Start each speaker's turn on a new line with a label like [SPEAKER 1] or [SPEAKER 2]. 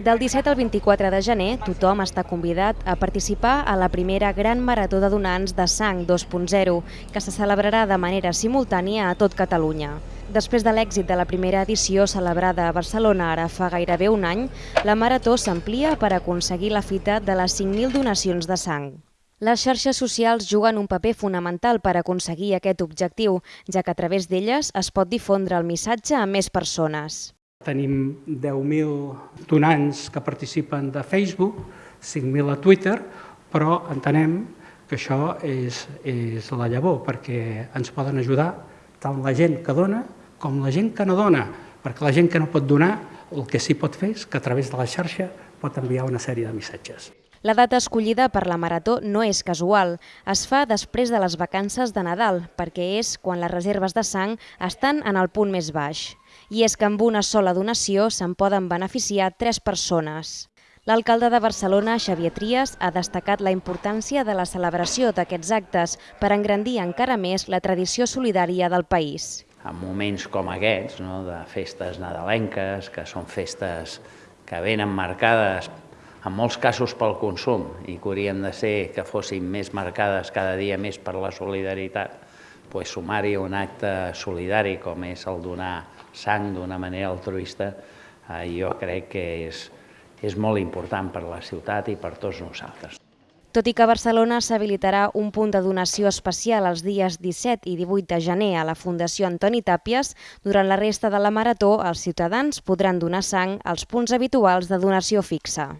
[SPEAKER 1] Del 17 al 24 de gener, tothom està convidat a participar a la primera Gran Marató de Donants de Sang 2.0, que se celebrarà de manera simultània a tot Catalunya. Després de l'èxit de la primera edició celebrada a Barcelona ara fa gairebé un any, la Marató s'amplia per aconseguir la fita de les 5.000 donacions de sang. Les xarxes socials juguen un paper fonamental per aconseguir aquest objectiu, ja que a través d'elles es pot difondre el missatge a més persones.
[SPEAKER 2] Tenim 10.000 donants que participen de Facebook, 5.000 a Twitter, però entenem que això és, és la llavor, perquè ens poden ajudar tant la gent que dona com la gent que no dona, perquè la gent que no pot donar el que sí pot fer és que a través de la xarxa pot enviar una sèrie de missatges.
[SPEAKER 1] La data escollida per la Marató no és casual. Es fa després de les vacances de Nadal, perquè és quan les reserves de sang estan en el punt més baix i és que amb una sola donació se'n poden beneficiar tres persones. L'alcalde de Barcelona, Xavier Trias, ha destacat la importància de la celebració d'aquests actes per engrandir encara més la tradició solidària del país.
[SPEAKER 3] En moments com aquests, no, de festes nadalenques, que són festes que venen marcades en molts casos pel consum i que haurien de ser que fossin més marcades cada dia més per la solidaritat, pues, sumar-hi un acte solidari com és el donar sang d'una manera altruista, eh, jo crec que és, és molt important per la ciutat i per tots nosaltres.
[SPEAKER 1] Tot i que a Barcelona s'habilitarà un punt de donació especial els dies 17 i 18 de gener a la Fundació Antoni Tàpies, durant la resta de la marató els ciutadans podran donar sang als punts habituals de donació fixa.